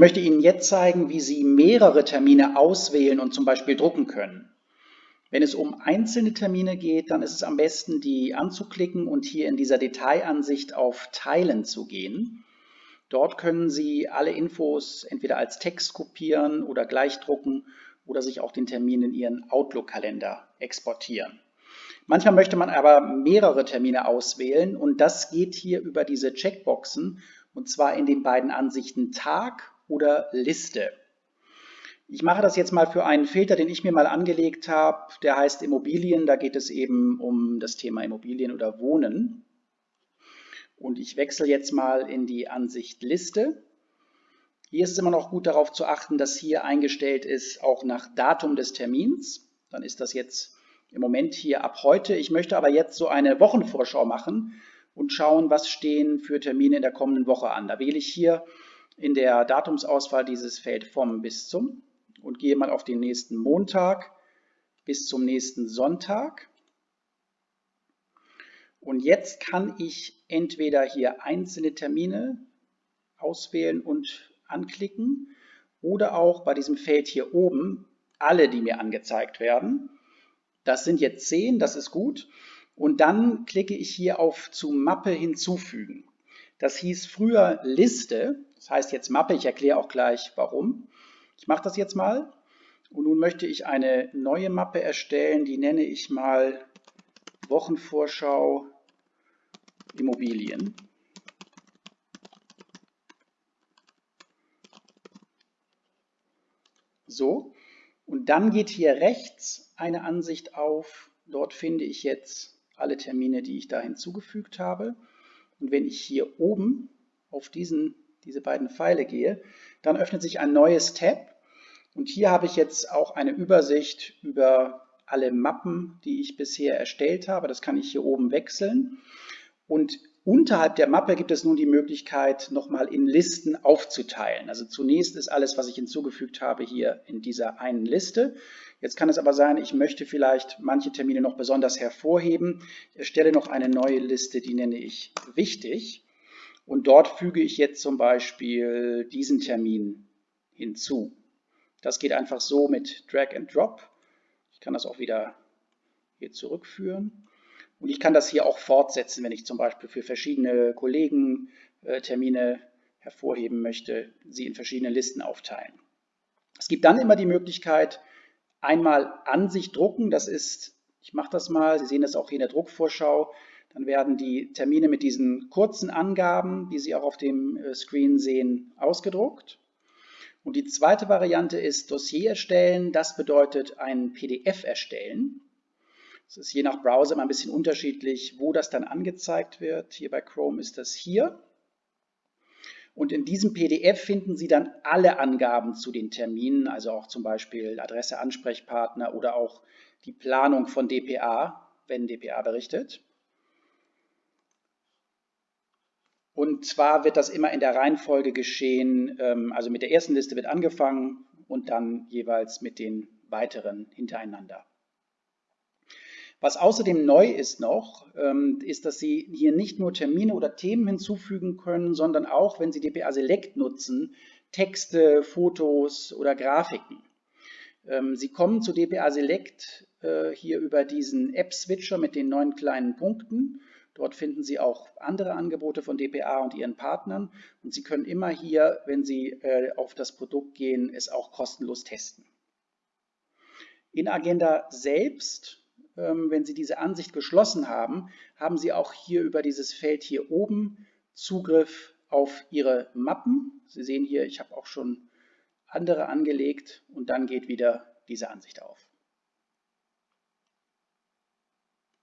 möchte Ihnen jetzt zeigen, wie Sie mehrere Termine auswählen und zum Beispiel drucken können. Wenn es um einzelne Termine geht, dann ist es am besten, die anzuklicken und hier in dieser Detailansicht auf Teilen zu gehen. Dort können Sie alle Infos entweder als Text kopieren oder gleich drucken oder sich auch den Termin in Ihren Outlook-Kalender exportieren. Manchmal möchte man aber mehrere Termine auswählen und das geht hier über diese Checkboxen und zwar in den beiden Ansichten Tag oder Liste. Ich mache das jetzt mal für einen Filter, den ich mir mal angelegt habe, der heißt Immobilien. Da geht es eben um das Thema Immobilien oder Wohnen. Und ich wechsle jetzt mal in die Ansicht Liste. Hier ist es immer noch gut darauf zu achten, dass hier eingestellt ist, auch nach Datum des Termins. Dann ist das jetzt im Moment hier ab heute. Ich möchte aber jetzt so eine Wochenvorschau machen und schauen, was stehen für Termine in der kommenden Woche an. Da wähle ich hier in der Datumsauswahl dieses Feld vom bis zum und gehe mal auf den nächsten Montag bis zum nächsten Sonntag. Und jetzt kann ich entweder hier einzelne Termine auswählen und anklicken oder auch bei diesem Feld hier oben alle, die mir angezeigt werden. Das sind jetzt zehn, das ist gut. Und dann klicke ich hier auf zu Mappe hinzufügen. Das hieß früher Liste, das heißt jetzt Mappe, ich erkläre auch gleich warum. Ich mache das jetzt mal und nun möchte ich eine neue Mappe erstellen, die nenne ich mal Wochenvorschau Immobilien. So, und dann geht hier rechts eine Ansicht auf. Dort finde ich jetzt alle Termine, die ich da hinzugefügt habe. Und wenn ich hier oben auf diesen, diese beiden Pfeile gehe, dann öffnet sich ein neues Tab und hier habe ich jetzt auch eine Übersicht über alle Mappen, die ich bisher erstellt habe. Das kann ich hier oben wechseln. Und unterhalb der Mappe gibt es nun die Möglichkeit, nochmal in Listen aufzuteilen. Also zunächst ist alles, was ich hinzugefügt habe, hier in dieser einen Liste. Jetzt kann es aber sein, ich möchte vielleicht manche Termine noch besonders hervorheben. Ich erstelle noch eine neue Liste, die nenne ich wichtig. Und dort füge ich jetzt zum Beispiel diesen Termin hinzu. Das geht einfach so mit Drag and Drop. Ich kann das auch wieder hier zurückführen. Und ich kann das hier auch fortsetzen, wenn ich zum Beispiel für verschiedene Kollegen äh, Termine hervorheben möchte, sie in verschiedene Listen aufteilen. Es gibt dann immer die Möglichkeit, einmal an sich drucken. Das ist, ich mache das mal, Sie sehen das auch hier in der Druckvorschau. Dann werden die Termine mit diesen kurzen Angaben, die Sie auch auf dem äh, Screen sehen, ausgedruckt. Und die zweite Variante ist Dossier erstellen. Das bedeutet ein PDF erstellen. Es ist je nach Browser immer ein bisschen unterschiedlich, wo das dann angezeigt wird. Hier bei Chrome ist das hier. Und in diesem PDF finden Sie dann alle Angaben zu den Terminen, also auch zum Beispiel Adresse, Ansprechpartner oder auch die Planung von DPA, wenn DPA berichtet. Und zwar wird das immer in der Reihenfolge geschehen, ähm, also mit der ersten Liste wird angefangen und dann jeweils mit den weiteren hintereinander. Was außerdem neu ist noch, ähm, ist, dass Sie hier nicht nur Termine oder Themen hinzufügen können, sondern auch, wenn Sie DPA Select nutzen, Texte, Fotos oder Grafiken. Ähm, Sie kommen zu DPA Select äh, hier über diesen App-Switcher mit den neun kleinen Punkten Dort finden Sie auch andere Angebote von dpa und ihren Partnern und Sie können immer hier, wenn Sie äh, auf das Produkt gehen, es auch kostenlos testen. In Agenda selbst, wenn Sie diese Ansicht geschlossen haben, haben Sie auch hier über dieses Feld hier oben Zugriff auf Ihre Mappen. Sie sehen hier, ich habe auch schon andere angelegt und dann geht wieder diese Ansicht auf.